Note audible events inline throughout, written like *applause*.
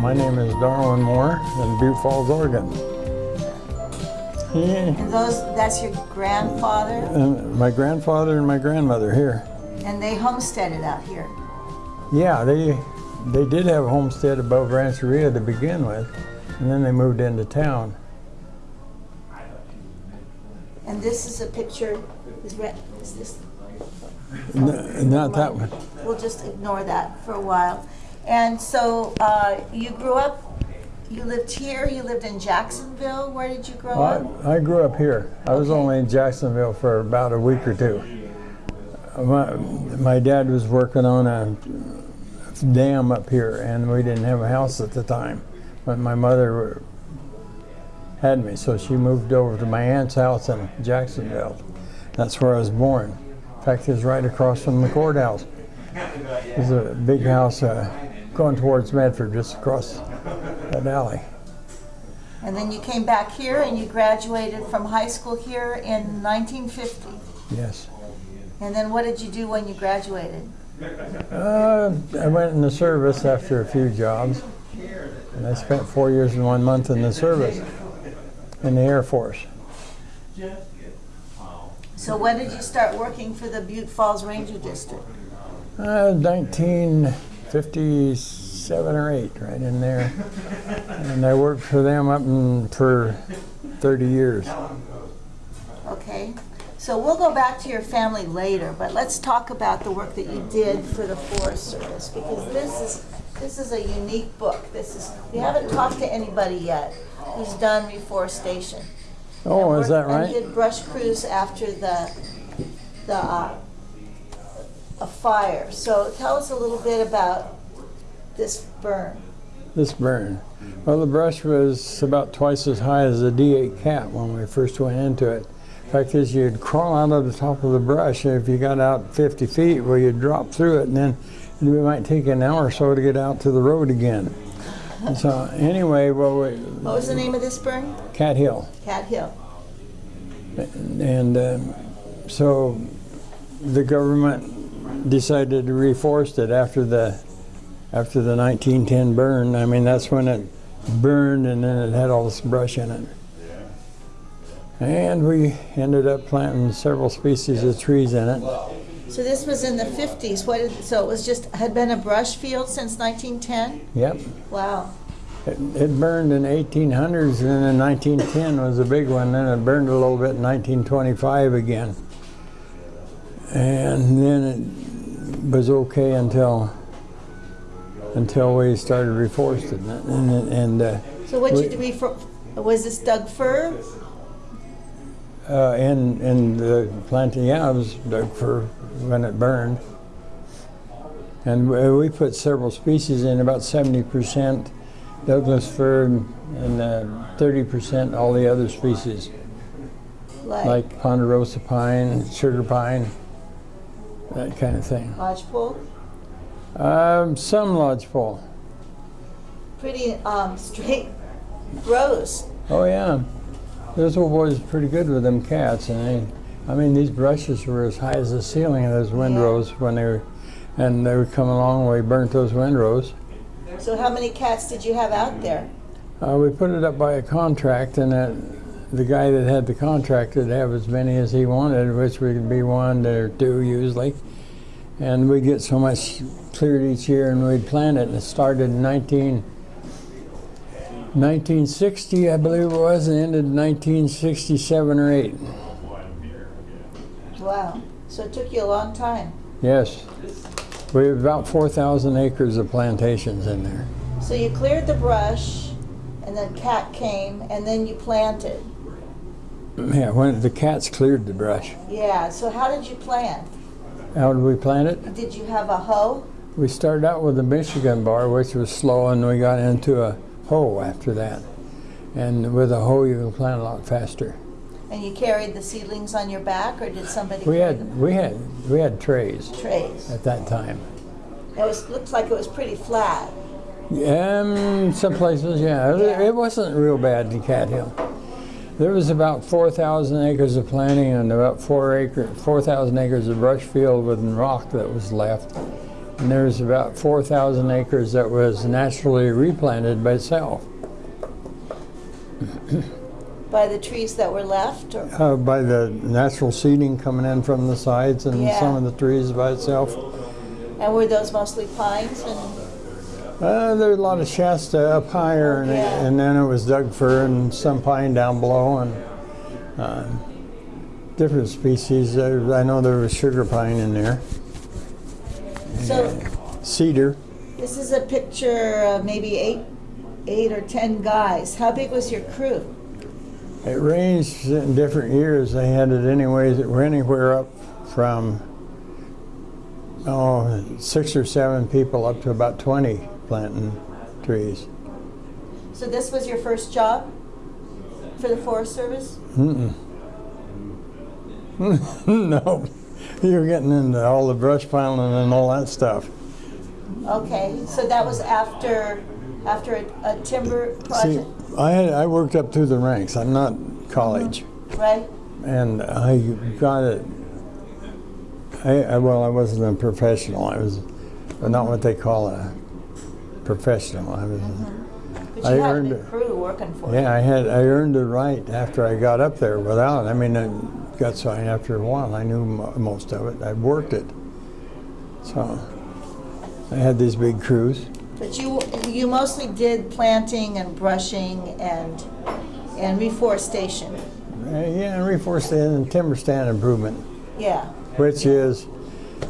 My name is Darwin Moore in Butte Falls, Oregon. Yeah. And those, that's your grandfather, And my grandfather and my grandmother here. and they homesteaded out here. Yeah, they they did have a homestead above Rancheria to begin with, and then they moved into town. And this is a picture, is re- is this, N- not that one. we'll just ignore that for a while. And so, uh, you grew up, you lived here, you lived in Jacksonville, where did you grow up? I, I grew up here. I was only in Jacksonville for about a week or two. My, my dad was working on a dam up here, and we didn't have a house at the time. But my mother had me, so she moved over to my aunt's house in Jacksonville. That's where I was born. In fact, it was right across from the courthouse. There's a big house uh, going towards Medford, just across that alley. And then you came back here and you graduated from high school here in 1950. Yes. And then what did you do when you graduated? Uh, I went in the service after a few jobs, and I spent four years and one month in the service in the Air Force. So when did you start working for the Butte Falls Ranger District? Uh, 1957 or 8, right in there. And I worked for them up in, for 30 years. Okay, so we'll go back to your family later, but let's talk about the work that you did for the Forest Service, because this is, this is a unique book. This is, we haven't talked to anybody yet who's done reforestation. Oh, And is that worked- And right? did brush crews after the, the, uh, a fire. So tell us a little bit about this burn. This burn. Well, the brush was about twice as high as a D8 cat when we first went into it. In Fact is, you'd crawl out of the top of the brush. and If you got out 50 feet, well, you'd drop through it, and then it might take an hour or so to get out to the road again. So anyway, well, we, What was the name of this burn? Cat Hill, Cat Hill. and um, so the government decided to reforest it after the after the 1910 burn. I mean, that's when it burned, and then it had all this brush in it. And we ended up planting several species of trees in it. So this was in the 50s. What did, so it was just, had been a brush field since 1910? Yep. Wow. It, it burned in 1800s, and then in 1910 was a big one. Then it burned a little bit in 1925 again. And then it was okay until until we started reforesting it. And, and uh, So what you We- for, was this Doug fir? uh, in in the planting, yeah, it was Doug fir when it burned. And we put several species in, about 70% Douglas fir and uh, 30% all the other species, Like, like ponderosa pine, sugar pine, that kind of thing. lodgepole? Um, some lodgepole. Pretty um, straight rows. Oh yeah, those old boys are pretty good with them cats, and they, I mean, these brushes were as high as the ceiling of those windrows when they were, and they would come along. We burnt those windrows. So how many cats did you have out there? Uh, we put it up by a contract, and the guy that had the contract would have as many as he wanted, which would be one or two usually. And we'd get so much cleared each year, and we'd plant it. And it started in 19, 1960, I believe it was, and ended in 1967 or 8. Wow. So it took you a long time. Yes. We have about 4,000 acres of plantations in there. So you cleared the brush, and then cat came, and then you planted. Yeah, when the cats cleared the brush. Yeah. So how did you plant? How did we plant it? Did you have a hoe? We started out with a Michigan bar, which was slow, and we got into a hoe after that. And with a hoe, you can plant a lot faster. And you carried the seedlings on your back, or did somebody We had them? we had we had trays trays? at that time. It was looked like it was pretty flat. Um, some places, yeah. It- Yeah. It wasn't real bad in Cat Hill. There was about 4,000 acres of planting and about four acre, 4,000 acres of brush field with rock that was left. And there was about 4,000 acres that was naturally replanted by itself By the trees that were left, or, uh, by the natural seeding coming in from the sides and Yeah. some of the trees by itself. and were those mostly pines and, Uh, there was a lot of Shasta up higher, and, Yeah. and then it was Doug fir and some pine down below, and uh, different species. I know there was sugar pine in there, so cedar. this is a picture of maybe eight, eight or 10 guys. How big was your crew? It ranged in different years. They had it anyways. It were anywhere up from oh six or seven people up to about twenty planting trees. So this was your first job for the Forest Service? Mm-mm. *laughs* no, you're getting into all the brush piling and all that stuff. Okay, so that was after, after a, a timber See, project, I had I worked up through the ranks. I'm not college, mm-hmm. right? and I got it. I, I well, I wasn't a professional. I was not what they call a professional. I was. Mm-hmm. But I you had a earned big it. crew working for you. Yeah, I had I earned the right after I got up there. Without, I mean, I got signed after a while. I knew mo- most of it. I worked it, so I had these big crews. But you, you mostly did planting and brushing and, and reforestation. Uh, yeah, and reforestation and timber stand improvement, Yeah, which is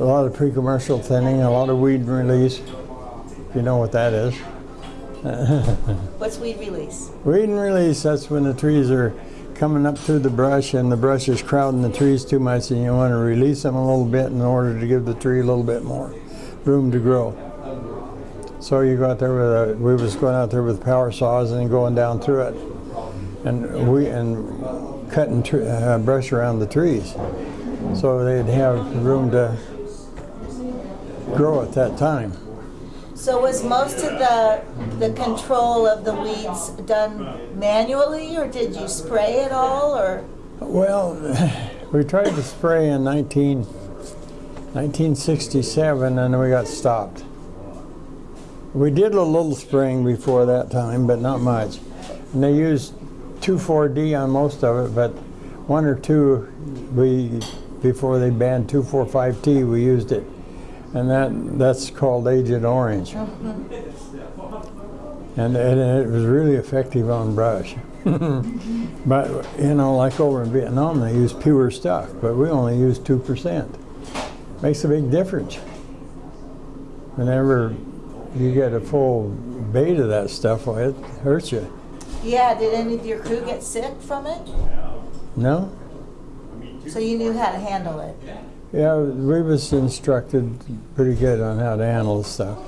a lot of pre-commercial thinning, a lot of weed release. If you know what that is. *laughs* what's weed release? Weed and release, that's when the trees are coming up through the brush and the brush is crowding the trees too much and you want to release them a little bit in order to give the tree a little bit more room to grow. So you go out there with a, we was going out there with power saws and going down through it and we, and cutting tr- uh, brush around the trees. So they'd have room to grow at that time. So was most of the, the control of the weeds done manually, or did you spray it all, or? Well, we tried to spray in 19, 1967 and we got stopped. We did a little spraying before that time, but not much. And they used 2,4-D on most of it, but one or two, we before they banned 2,4,5-T, we used it. And that that's called Agent Orange. *laughs* And, and it was really effective on brush. *laughs* but, you know, like over in Vietnam, they use pure stuff, but we only use 2%. Makes a big difference. Whenever you get a full bait of that stuff, well, it hurts you. Yeah, did any of your crew get sick from it? No? So you knew how to handle it? Yeah, we was instructed pretty good on how to handle stuff.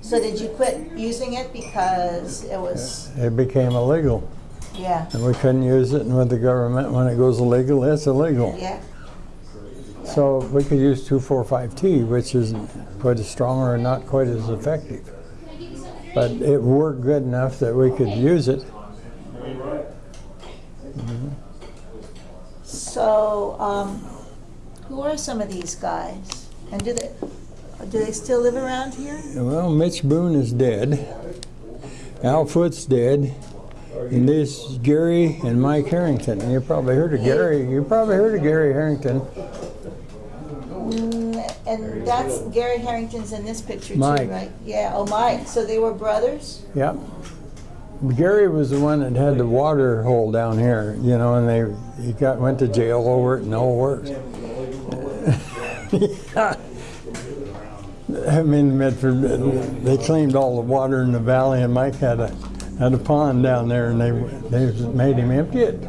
So did you quit using it because it was, It became illegal, yeah, and we couldn't use it. And with the government, when it goes illegal, it's illegal. yeah? So we could use 2,4,5-T, which isn't quite as strong or not quite as effective. But it worked good enough that we could use it. So, um, who are some of these guys? And do they, do they still live around here? Well, Mitch Boone is dead. Al Foot's dead. And this is Gary and Mike Harrington. You probably heard of Gary. You probably heard of Gary Harrington. And that's, Gary Harrington's in this picture too, right? Yeah, oh, Mike, so they were brothers? Yep. Gary was the one that had the water hole down here, you know, and they he got went to jail over it and all worked. *laughs* I mean, Medford, they claimed all the water in the valley, and Mike had a had a pond down there, and they they made him empty it.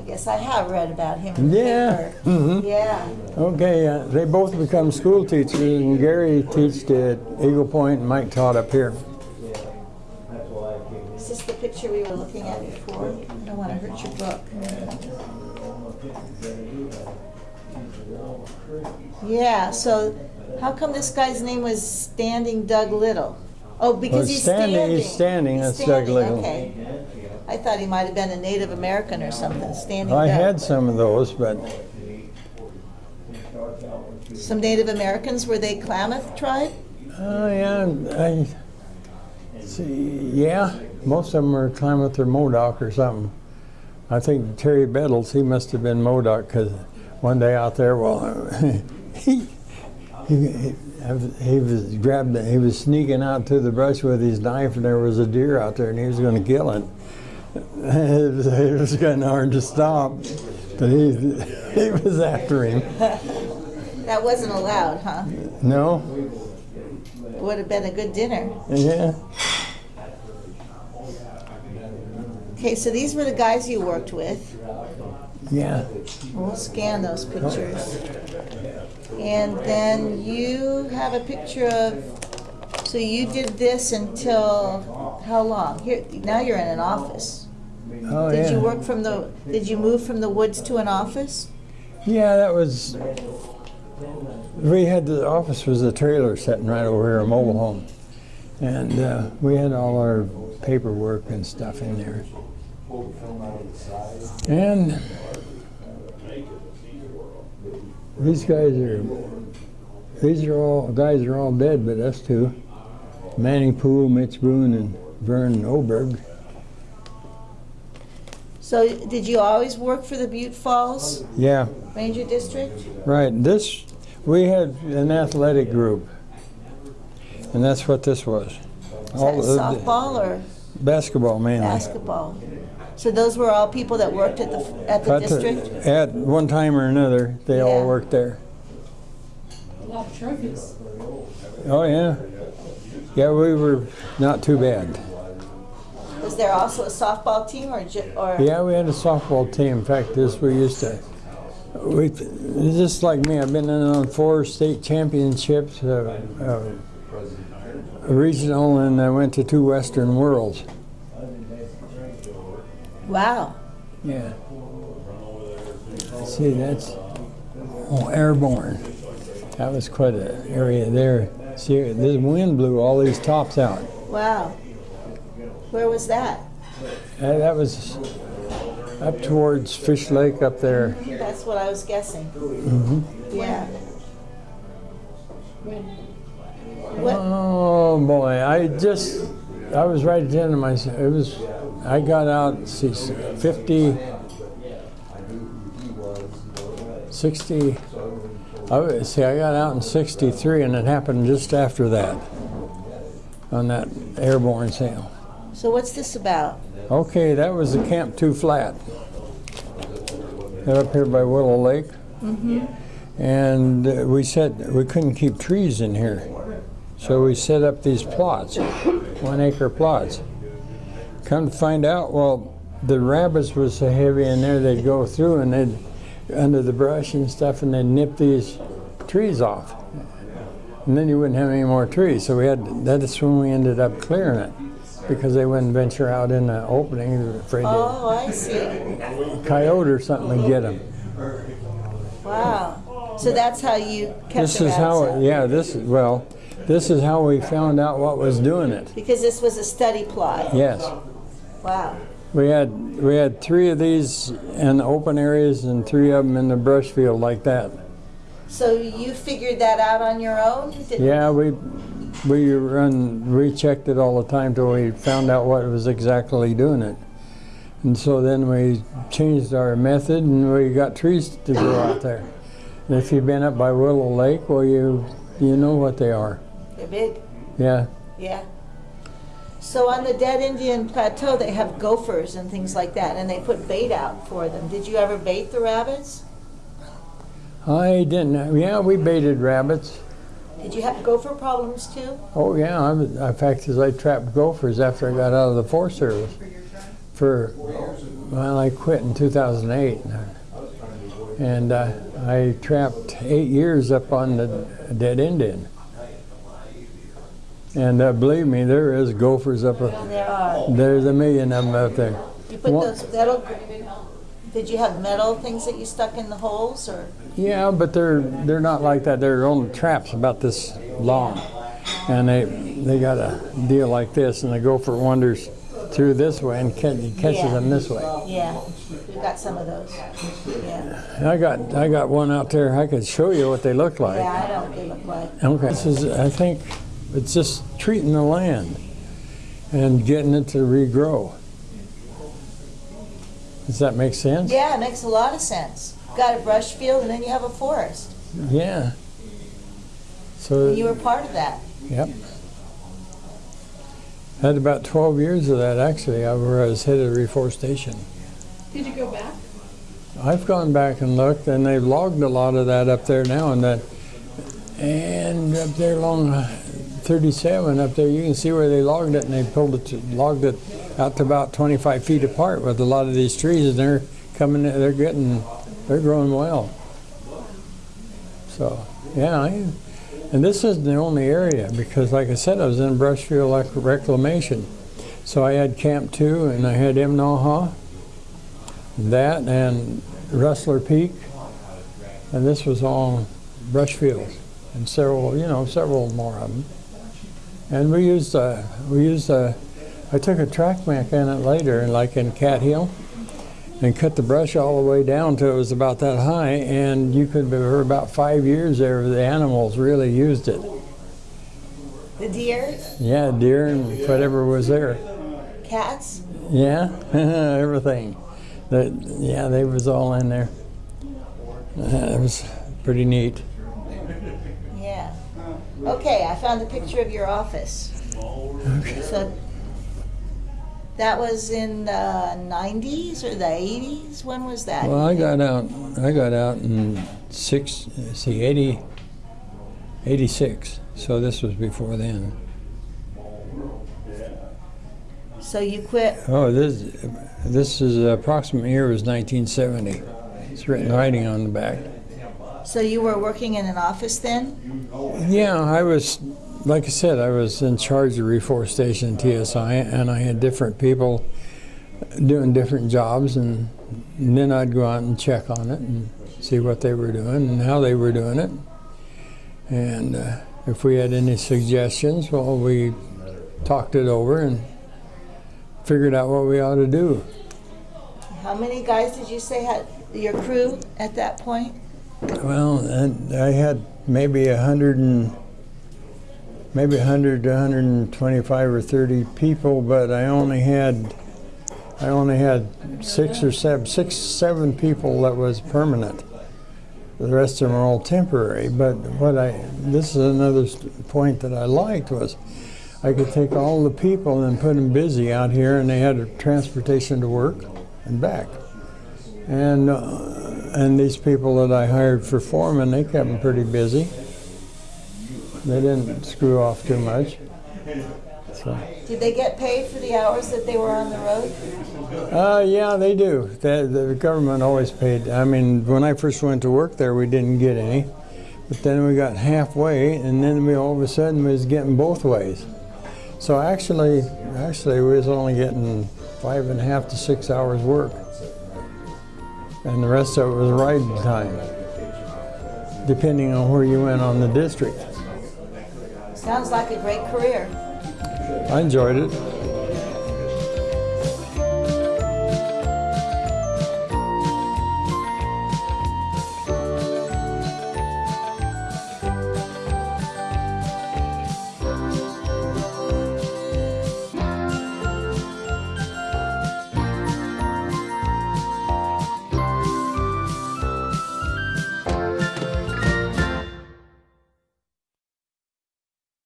I guess I have read about him Yeah. paper. Mhm. Yeah, Okay, uh, they both become school teachers, and Gary taught at Eagle Point, and Mike taught up here. is this the picture we were looking at before? I don't want to hurt your book. Yeah, so How come this guy's name was Standing Doug Little? Oh, because he's standing- standing. he's standing, He's that's Doug Little. Okay. I thought he might have been a Native American or something, Standing I had some of those, but Some Native Americans, were they Klamath tribe? oh yeah, I see. Yeah, most of them are Klamath or Modoc or something. I think Terry Bettles, he must have been Modoc because one day out there, well, *laughs* he, he he was grabbed, he was sneaking out through the brush with his knife, and there was a deer out there, and he was going to kill it. It was, it was kind hard to stop, but he he was after him. That wasn't allowed, huh? No, It would have been a good dinner. yeah. Okay, so these were the guys you worked with. Yeah, We'll scan those pictures. And then you have a picture of, so you did this until, how long? Here, now you're in an office. Oh Did yeah. you work from the, did you move from the woods to an office? Yeah, that was. We had the office was a trailer sitting right over here, a mobile home, and uh, we had all our paperwork and stuff in there. And these guys are. These are all guys are all dead, but us two, Manny Poole, Mitch Boone, and Vern Oberg. So did you always work for the Butte Falls Yeah, Ranger District? Right. This we had an athletic group, and that's what this was. Is that All softball or basketball mainly. basketball? So those were all people that worked at the, at the But the- district? at one time or another, they all worked there. A lot of trophies. Oh yeah, yeah. We were not too bad. Was there also a softball team or, or? Yeah, we had a softball team. In fact, this we used to. We just like me. I've been in on four state championships, uh, uh, a regional, and I went to two Western Worlds. Wow. Yeah. See, that's oh, airborne. That was quite an area there. See, the wind blew all these tops out. Wow. Where was that? Uh, that was up towards Fish Lake up there. That's what I was guessing. Mhm. Yeah. What, Oh boy, I just, I was right at the end of my, it was, I got out, see, 50, 60, I, see, I got out in 63 and it happened just after that, on that airborne sale. So what's this about? Okay, that was the Camp Two Flat. They're up here by Willow Lake. Mm -hmm. And uh, we said we couldn't keep trees in here. So we set up these plots, one acre plots. Come to find out, well, the rabbits were so heavy in there, they'd go through and they'd, under the brush and stuff, and they'd nip these trees off. And then you wouldn't have any more trees. So we had, that's when we ended up clearing it because they wouldn't venture out in the opening, they were afraid Oh, I see. a coyote or something would get them. Wow. So that's how you kept This is how, out. yeah, this is, well, this is how we found out what was doing it. Because this was a study plot. Yes. Wow. We had, we had three of these in open areas and three of them in the brush field like that. So you figured that out on your own? Yeah, we, we run, we checked it all the time till we found out what was exactly doing it. And so then we changed our method and we got trees to grow out there. And if you've been up by Willow Lake, well, you, you know what they are. They're big. Yeah. Yeah. So on the Dead Indian Plateau, they have gophers and things like that, and they put bait out for them. Did you ever bait the rabbits? I didn't, yeah, we baited rabbits. Did you have gopher problems too? Oh, yeah, I was, in fact, as I trapped gophers after I got out of the Forest Service. For, well, I quit in 2008. And uh, I trapped eight years up on the Dead Indian. And uh, believe me, there is gophers up there. There are. There's a million of them up there. You put those, that'll, Did you have metal things that you stuck in the holes or? Yeah, but they're they're not like that. They're only traps about this long, and they they got a deal like this, and the gopher wanders through this way and catch, catches Yeah. them this way. Yeah, we got some of those. Yeah, I got I got one out there. I could show you what they look like. yeah, I know what they look like. Okay. This is I think it's just treating the land and getting it to regrow. Does that make sense? Yeah, it makes a lot of sense. Got a brush field and then you have a forest. Yeah. So You were part of that. Yep. Had about 12 years of that actually, I where I was head of reforestation. Did you go back? I've gone back and looked, and they've logged a lot of that up there now, and that, and up there along uh, 37 up there, you can see where they logged it, and they pulled it, to, logged it out to about 25 feet apart with a lot of these trees, and they're coming, they're getting, they're growing well. So, yeah, I, and this isn't the only area because, like I said, I was in Brushfield Rec- Reclamation. So I had Camp 2 and I had Imnaha, that and Rustler Peak, and this was all Brushfield and several, you know, several more of them. And we used, uh, we used, uh, I took a track mech in it later, like in Cat Hill, and cut the brush all the way down till it was about that high, and you could, for about five years there, the animals really used it. The deer, Yeah, deer and whatever was there. cats. Yeah, *laughs* everything. The, yeah, they was all in there. Uh, it was pretty neat. Yeah. Okay, I found a picture of your office. Okay. So that was in the 90s or the 80s? When was that? Well, I got out. I got out in six. See, 80, 86. So this was before then. So you quit. Oh, this this is approximate year was 1970. It's written writing on the back. So you were working in an office then? Yeah, I was, like I said, I was in charge of reforestation TSI, and I had different people doing different jobs, and, then I'd go out and check on it and see what they were doing and how they were doing it. And uh, if we had any suggestions, well, we talked it over and figured out what we ought to do. How many guys did you say had your crew at that point? Well, and I had maybe a hundred and maybe hundred to hundred and twenty-five or thirty people, but I only had I only had six or seven, six, seven people that was permanent. The rest of them are all temporary. But what I this is another point that I liked was I could take all the people and put them busy out here, and they had transportation to work and back. And uh, and these people that I hired for foreman, they kept them pretty busy. They didn't screw off too much. So, Did they get paid for the hours that they were on the road? uh, yeah, they do. The, the government always paid. I mean, when I first went to work there, we didn't get any, but then we got halfway, and then we all of a sudden was getting both ways. So actually, actually, we was only getting five and a half to six hours work, and the rest of it was riding time, depending on where you went on the district. Sounds like a great career. I enjoyed it.